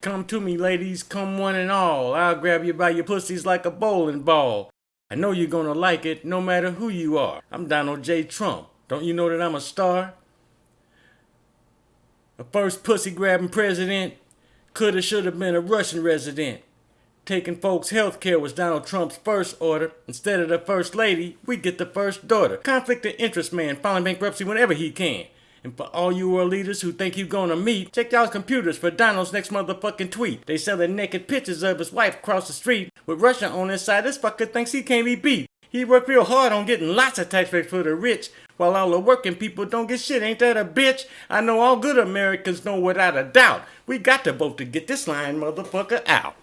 Come to me, ladies, come one and all. I'll grab you by your pussies like a bowling ball. I know you're gonna like it no matter who you are. I'm Donald J. Trump. Don't you know that I'm a star? A first pussy grabbing president. Coulda, shoulda been a Russian resident. Taking folks' health care was Donald Trump's first order. Instead of the first lady, we get the first daughter. Conflict of interest man, filing bankruptcy whenever he can. And for all you world leaders who think you're gonna meet, check y'all's computers for Donald's next motherfucking tweet. They selling naked pictures of his wife across the street with Russia on his side. This fucker thinks he can't be beat. He worked real hard on getting lots of tax breaks for the rich, while all the working people don't get shit. Ain't that a bitch? I know all good Americans know without a doubt. We got to vote to get this lying motherfucker out.